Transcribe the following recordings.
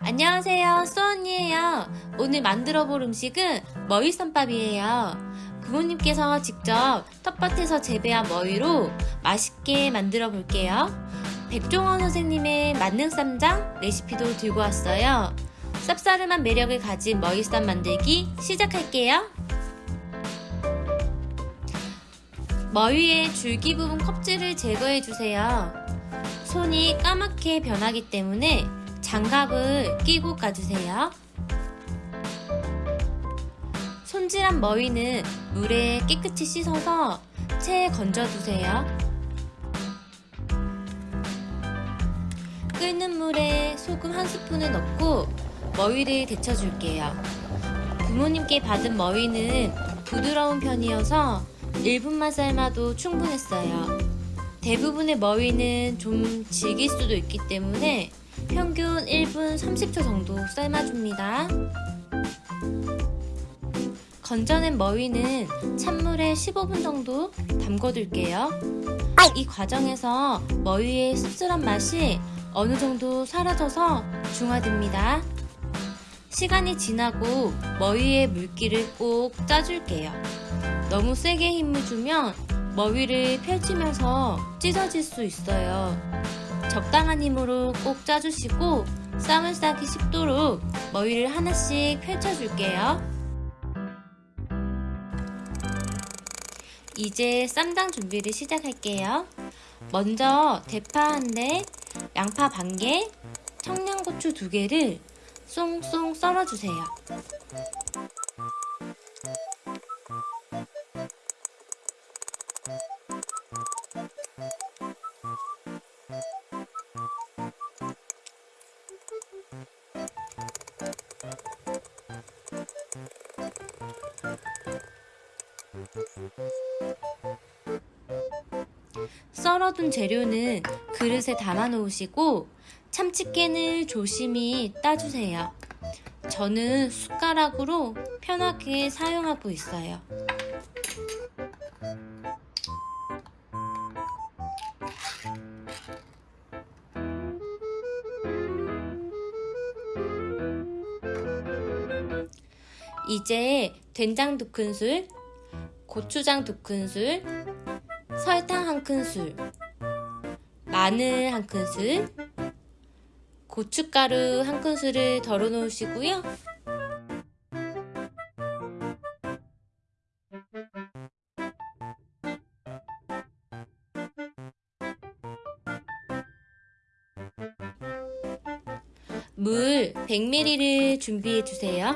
안녕하세요 수언니에요. 오늘 만들어 볼 음식은 머위쌈밥이에요. 부모님께서 직접 텃밭에서 재배한 머위로 맛있게 만들어 볼게요. 백종원 선생님의 만능쌈장 레시피도 들고 왔어요. 쌉싸름한 매력을 가진 머위쌈 만들기 시작할게요 머위의 줄기 부분 껍질을 제거해 주세요 손이 까맣게 변하기 때문에 장갑을 끼고 까주세요. 손질한 머위는 물에 깨끗이 씻어서 체에 건져두세요. 끓는 물에 소금 한 스푼을 넣고 머위를 데쳐줄게요. 부모님께 받은 머위는 부드러운 편이어서 1분만 삶아도 충분했어요. 대부분의 머위는 좀 질길 수도 있기 때문에 평균 1분 30초 정도 삶아줍니다. 건져낸 머위는 찬물에 15분 정도 담궈둘게요. 이 과정에서 머위의 씁쓸한 맛이 어느 정도 사라져서 중화됩니다. 시간이 지나고 머위의 물기를 꼭 짜줄게요. 너무 세게 힘을 주면 머위를 펼치면서 찢어질 수 있어요. 적당한 힘으로 꼭 짜주시고 쌈을 싸기 쉽도록 머위를 하나씩 펼쳐줄게요. 이제 쌈장 준비를 시작할게요. 먼저 대파 한 대, 양파 반 개, 청양고추 두 개를 쏭쏭 썰어주세요. 썰어둔 재료는 그릇에 담아 놓으시고 참치캔을 조심히 따주세요. 저는 숟가락으로 편하게 사용하고 있어요. 이제 된장 두 큰술, 고추장 두 큰술, 설탕 한 큰술, 마늘 한 큰술, 고춧가루 한 큰술을 덜어 놓으시고요. 물 100ml를 준비해 주세요.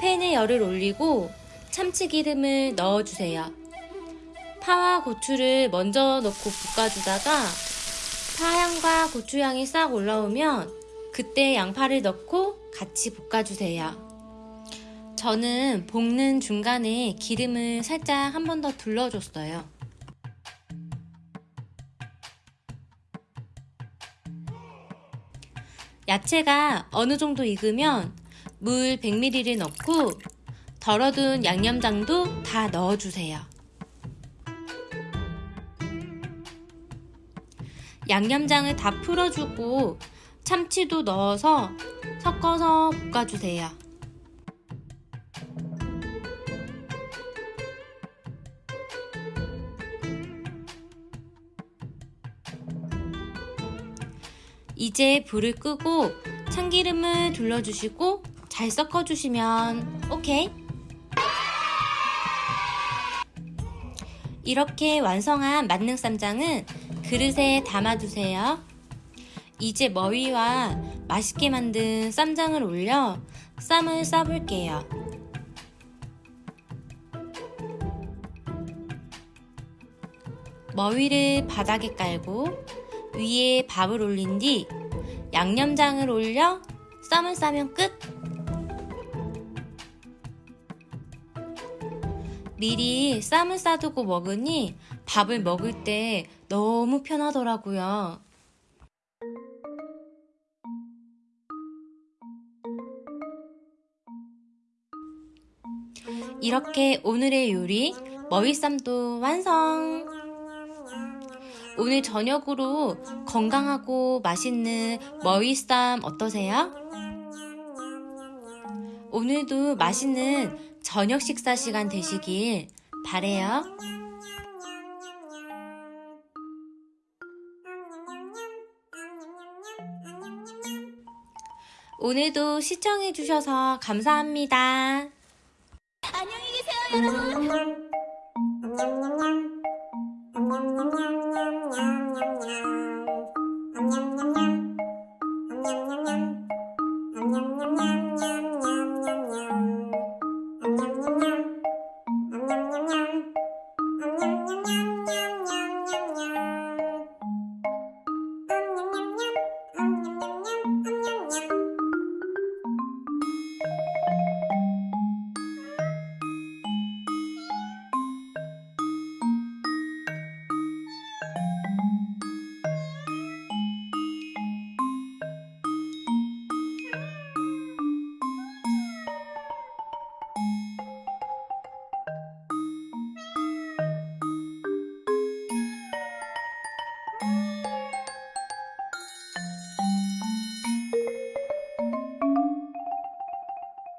팬에 열을 올리고 참치기름을 넣어주세요. 파와 고추를 먼저 넣고 볶아주다가 파향과 고추향이 싹 올라오면 그때 양파를 넣고 같이 볶아주세요. 저는 볶는 중간에 기름을 살짝 한 번 더 둘러줬어요. 야채가 어느 정도 익으면 물 100ml를 넣고 덜어둔 양념장도 다 넣어주세요. 양념장을 다 풀어주고 참치도 넣어서 섞어서 볶아주세요. 이제 불을 끄고 참기름을 둘러주시고 잘 섞어주시면 오케이. 이렇게 완성한 만능 쌈장은 그릇에 담아두세요. 이제 머위와 맛있게 만든 쌈장을 올려 쌈을 싸볼게요. 머위를 바닥에 깔고 위에 밥을 올린 뒤 양념장을 올려 쌈을 싸면 끝! 미리 쌈을 싸두고 먹으니 밥을 먹을 때 너무 편하더라고요. 이렇게 오늘의 요리 머위쌈도 완성! 오늘 저녁으로 건강하고 맛있는 머위쌈 어떠세요? 오늘도 맛있는 저녁 식사 시간 되시길 바래요. 오늘도 시청해주셔서 감사합니다. 안녕히 계세요, 여러분.